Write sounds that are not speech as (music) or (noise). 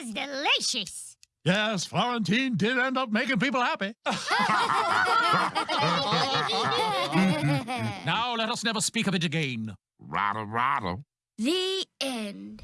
was delicious. Yes, Florentine did end up making people happy. (laughs) (laughs) Now let us never speak of it again. Rattle, rattle. The end.